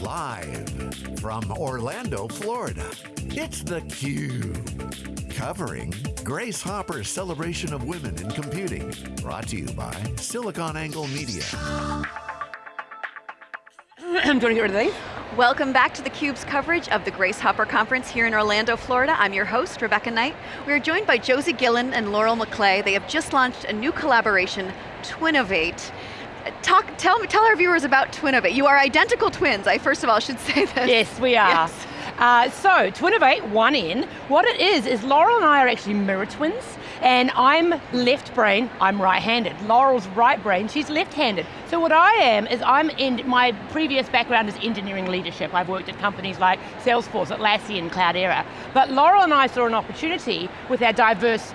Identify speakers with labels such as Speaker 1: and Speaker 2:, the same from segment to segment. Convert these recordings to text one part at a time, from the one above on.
Speaker 1: Live from Orlando, Florida, it's theCUBE. Covering Grace Hopper's celebration of women in computing. Brought to you by SiliconANGLE Media.
Speaker 2: Do you want to get rid of these?
Speaker 3: Welcome back to theCUBE's coverage of the Grace Hopper Conference here in Orlando, Florida. I'm your host, Rebecca Knight. We are joined by Josie Gillen and Laurel McClay. They have just launched a new collaboration, Twinovate. Talk, tell, tell our viewers about Twinovate. You are identical twins, I first of all should say this.
Speaker 2: Yes, we are.
Speaker 3: Yes.
Speaker 2: Uh, so, Twinovate, one in. What it is, is Laurel and I are actually mirror twins, and I'm left brain, I'm right-handed. Laurel's right brain, she's left-handed. So what I am, is I'm in, my previous background is engineering leadership. I've worked at companies like Salesforce, Atlassian, Cloudera. But Laurel and I saw an opportunity with our diverse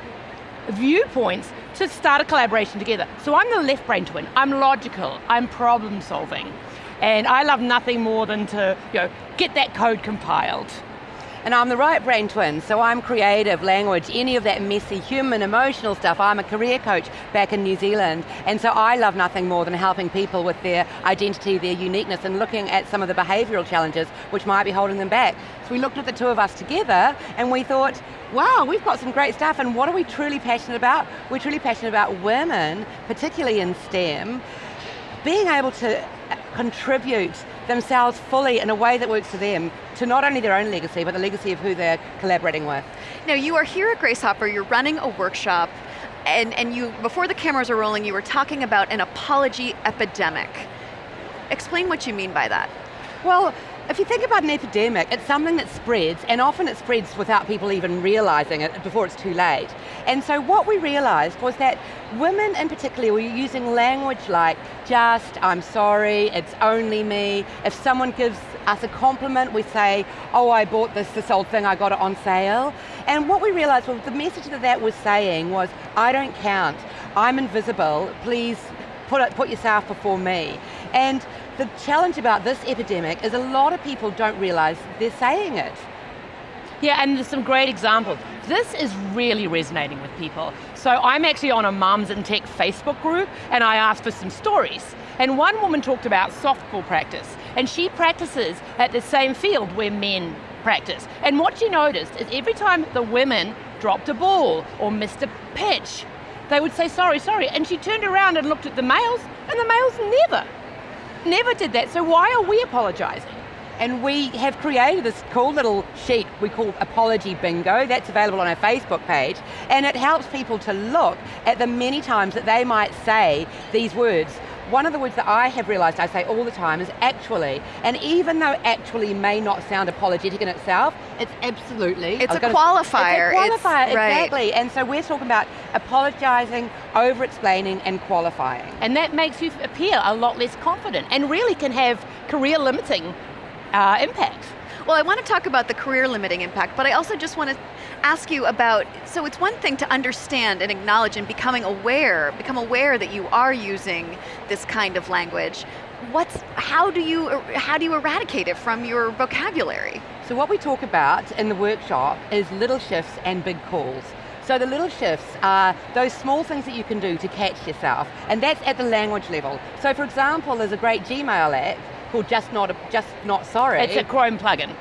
Speaker 2: viewpoints to start a collaboration together. So I'm the left brain twin, I'm logical, I'm problem solving. And I love nothing more than to you know, get that code compiled.
Speaker 4: And I'm the right brain twin, so I'm creative, language, any of that messy human emotional stuff. I'm a career coach back in New Zealand, and so I love nothing more than helping people with their identity, their uniqueness, and looking at some of the behavioral challenges which might be holding them back. So we looked at the two of us together, and we thought, wow, we've got some great stuff, and what are we truly passionate about? We're truly passionate about women, particularly in STEM, being able to contribute themselves fully in a way that works for them to not only their own legacy, but the legacy of who they're collaborating with.
Speaker 3: Now you are here at Grace Hopper, you're running a workshop, and, and you, before the cameras are rolling, you were talking about an apology epidemic. Explain what you mean by that.
Speaker 4: Well, if you think about an epidemic, it's something that spreads, and often it spreads without people even realizing it before it's too late. And so what we realized was that women in particular were using language like just, I'm sorry, it's only me. If someone gives us a compliment, we say, oh, I bought this, this old thing, I got it on sale. And what we realized was the message that that was saying was, I don't count, I'm invisible, please put, it, put yourself before me. And the challenge about this epidemic is a lot of people don't realize they're saying it.
Speaker 2: Yeah, and there's some great examples. This is really resonating with people. So I'm actually on a Mums and Tech Facebook group, and I asked for some stories. And one woman talked about softball practice, and she practices at the same field where men practice. And what she noticed is every time the women dropped a ball or missed a pitch, they would say sorry, sorry, and she turned around and looked at the males, and the males never never did that, so why are we apologising?
Speaker 4: And we have created this cool little sheet we call Apology Bingo, that's available on our Facebook page, and it helps people to look at the many times that they might say these words. One of the words that I have realized I say all the time is actually, and even though actually may not sound apologetic in itself, it's absolutely.
Speaker 3: It's a qualifier.
Speaker 4: It's a qualifier,
Speaker 3: it's, right.
Speaker 4: exactly. And so we're talking about apologizing, over-explaining, and qualifying.
Speaker 2: And that makes you appear a lot less confident, and really can have career limiting uh, impact.
Speaker 3: Well, I want to talk about the career limiting impact, but I also just want to ask you about, so it's one thing to understand and acknowledge and becoming aware, become aware that you are using this kind of language. What's, how do you, how do you eradicate it from your vocabulary?
Speaker 4: So what we talk about in the workshop is little shifts and big calls. So the little shifts are those small things that you can do to catch yourself, and that's at the language level. So for example, there's a great Gmail app called Just Not, Just Not Sorry.
Speaker 2: It's a Chrome plugin.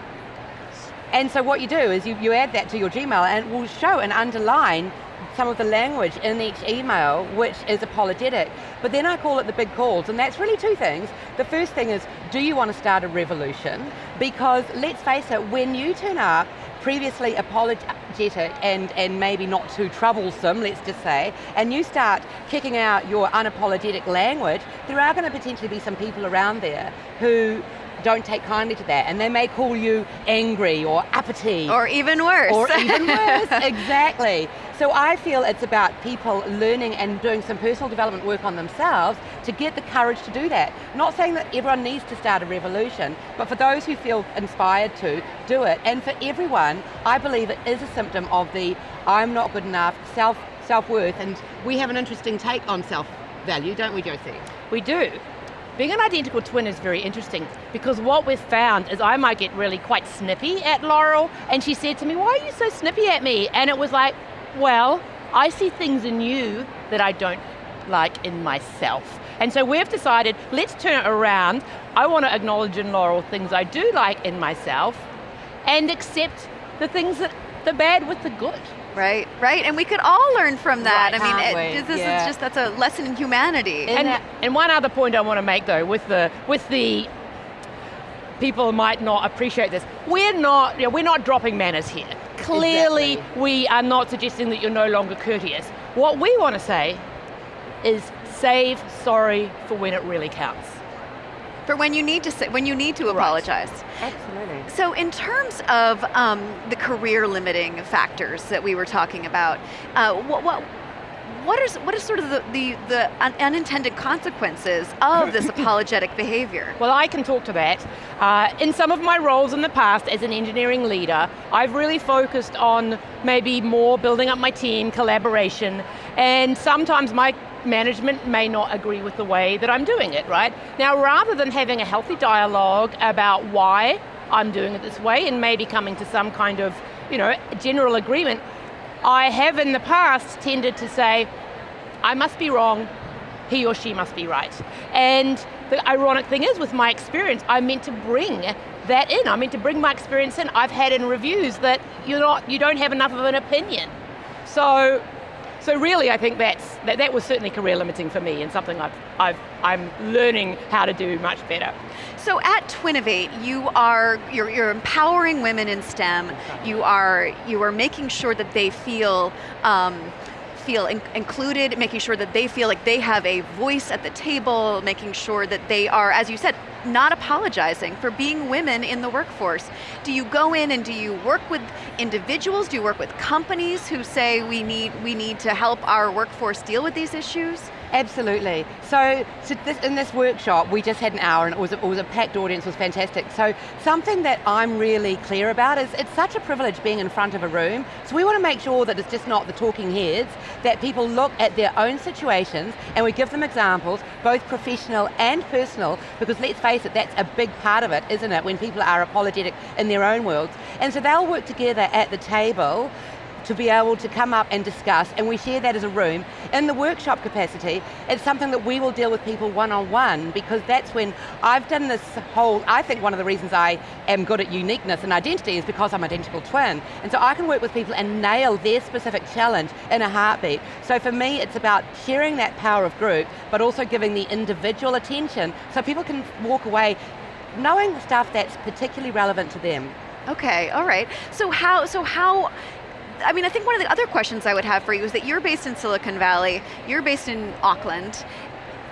Speaker 4: And so what you do is you, you add that to your Gmail and it will show and underline some of the language in each email which is apologetic. But then I call it the big calls, and that's really two things. The first thing is, do you want to start a revolution? Because let's face it, when you turn up previously apologetic and, and maybe not too troublesome, let's just say, and you start kicking out your unapologetic language, there are going to potentially be some people around there who don't take kindly to that, and they may call you angry or uppity.
Speaker 3: Or even worse.
Speaker 4: Or even worse, exactly. So I feel it's about people learning and doing some personal development work on themselves to get the courage to do that. Not saying that everyone needs to start a revolution, but for those who feel inspired to, do it. And for everyone, I believe it is a symptom of the I'm not good enough, self, self-worth, and we have an interesting take on self-value, don't we, Josie?
Speaker 2: We do. Being an identical twin is very interesting because what we've found is I might get really quite snippy at Laurel and she said to me, why are you so snippy at me? And it was like, well, I see things in you that I don't like in myself. And so we've decided, let's turn it around. I want to acknowledge in Laurel things I do like in myself and accept the things that, the bad with the good.
Speaker 3: Right, right, and we could all learn from that.
Speaker 4: Right,
Speaker 3: I mean, it, this
Speaker 4: Yeah.
Speaker 3: is just, that's a lesson in humanity.
Speaker 4: And
Speaker 2: And, and one other point I want to make though, with the with the people might not appreciate this. We're not, you know, we're not dropping manners here. Clearly,
Speaker 4: Exactly.
Speaker 2: we are not suggesting that you're no longer courteous. What we want to say is save sorry for when it really counts.
Speaker 3: For when you need to say, when you need to apologize.
Speaker 4: Absolutely.
Speaker 3: So in terms of um, the career limiting factors that we were talking about, uh, what, what, what is what is sort of the, the, the un- unintended consequences of this apologetic behavior?
Speaker 2: Well, I can talk to that. Uh, in some of my roles in the past as an engineering leader, I've really focused on maybe more building up my team, collaboration, and sometimes my management may not agree with the way that I'm doing it, right? Now, rather than having a healthy dialogue about why I'm doing it this way and maybe coming to some kind of, you know, general agreement, I have in the past tended to say, I must be wrong, he or she must be right. And the ironic thing is, with my experience, I meant to bring that in. I meant to bring my experience in. I've had in reviews that you're not, you don't have enough of an opinion. So, so really, I think that's that, that was certainly career limiting for me, and something I've, I've, I'm learning how to do much better.
Speaker 3: So at Twinovate, you are you're, you're empowering women in STEM. You are you are making sure that they feel. Um, feel in- included, making sure that they feel like they have a voice at the table, making sure that they are, as you said, not apologizing for being women in the workforce. Do you go in and do you work with individuals? Do you work with companies who say we need we need to help our workforce deal with these issues?
Speaker 4: Absolutely. So, so this, in this workshop, we just had an hour and it was, a, it was a packed audience, was fantastic. So something that I'm really clear about is it's such a privilege being in front of a room. So we want to make sure that it's just not the talking heads, that people look at their own situations and we give them examples, both professional and personal, because let's face it, that's a big part of it, isn't it, when people are apologetic in their own worlds. And so they'll work together at the table to be able to come up and discuss, and we share that as a room. In the workshop capacity, it's something that we will deal with people one-on-one, because that's when I've done this whole, I think one of the reasons I am good at uniqueness and identity is because I'm identical twin. And so I can work with people and nail their specific challenge in a heartbeat. So for me, it's about sharing that power of group, but also giving the individual attention so people can walk away knowing the stuff that's particularly relevant to them.
Speaker 3: Okay, all right. So how, so how, I mean, I think one of the other questions I would have for you is that you're based in Silicon Valley, you're based in Auckland.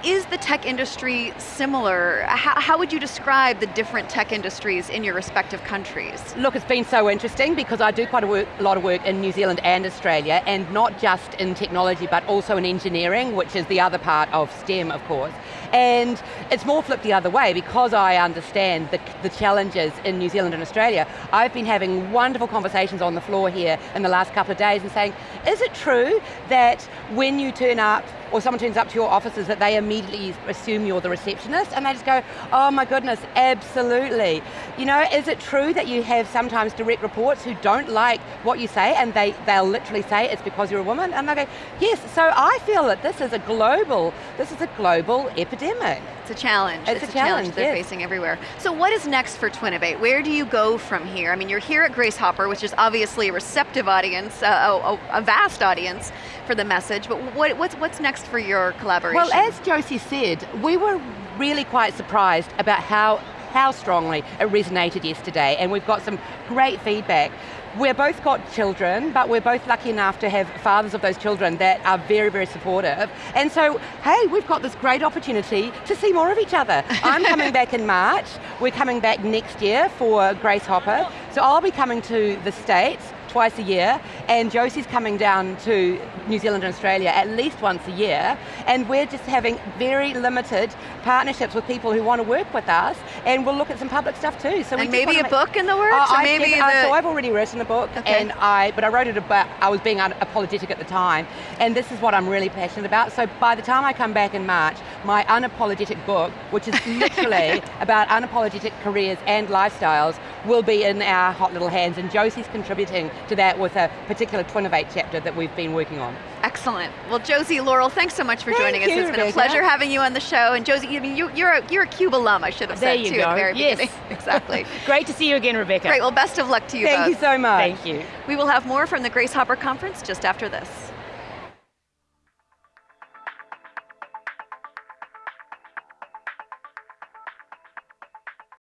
Speaker 3: Is the tech industry similar? How, how would you describe the different tech industries in your respective countries?
Speaker 4: Look, it's been so interesting because I do quite a, work, a lot of work in New Zealand and Australia, and not just in technology, but also in engineering, which is the other part of STEM, of course. And it's more flipped the other way because I understand the, the challenges in New Zealand and Australia. I've been having wonderful conversations on the floor here in the last couple of days and saying, is it true that when you turn up or someone turns up to your offices that they immediately assume you're the receptionist and they just go, oh my goodness, absolutely. You know, is it true that you have sometimes direct reports who don't like what you say and they, they'll literally say it's because you're a woman? And they go, yes, so I feel that this is a global, this is a global epidemic.
Speaker 3: It's a challenge.
Speaker 4: It's a
Speaker 3: challenge
Speaker 4: challenge,
Speaker 3: they're
Speaker 4: yes.
Speaker 3: facing everywhere. So what is next for Twinovate? Where do you go from here? I mean, you're here at Grace Hopper, which is obviously a receptive audience, uh, a, a vast audience for the message, but what, what's, what's next for your collaboration?
Speaker 4: Well, as Josie said, we were really quite surprised about how, how strongly it resonated yesterday, and we've got some great feedback. We're both got children, but we're both lucky enough to have fathers of those children that are very, very supportive. And so, hey, we've got this great opportunity to see more of each other. I'm coming back in March. We're coming back next year for Grace Hopper. So I'll be coming to the States twice a year, and Josie's coming down to New Zealand and Australia at least once a year, and we're just having very limited partnerships with people who want to work with us, and we'll look at some public stuff too. So
Speaker 3: and maybe a
Speaker 4: make-
Speaker 3: book in the works, or
Speaker 4: I
Speaker 3: maybe
Speaker 4: did- uh,
Speaker 3: the,
Speaker 4: so I've already written a book,
Speaker 3: Okay.
Speaker 4: and I, but I wrote it about, I was being unapologetic at the time, and this is what I'm really passionate about. So by the time I come back in March, my unapologetic book, which is literally about unapologetic careers and lifestyles, will be in our hot little hands, and Josie's contributing to that with a particular Twinovate chapter that we've been working on.
Speaker 3: Excellent. Well, Josie, Laurel, thanks so much for
Speaker 4: Thank
Speaker 3: joining us.
Speaker 4: you,
Speaker 3: It's been a pleasure having you on the show. And Josie, you, you, you're, a, you're a Cube alum, I should have
Speaker 2: There
Speaker 3: said
Speaker 2: you
Speaker 3: too at
Speaker 2: go.
Speaker 3: the very
Speaker 2: Yes.
Speaker 3: beginning. exactly.
Speaker 2: Great to see you again, Rebecca.
Speaker 3: Great. Well, best of luck to you
Speaker 4: Thank
Speaker 3: both.
Speaker 4: you so much.
Speaker 2: Thank you.
Speaker 3: We will have more from the Grace Hopper Conference just after this.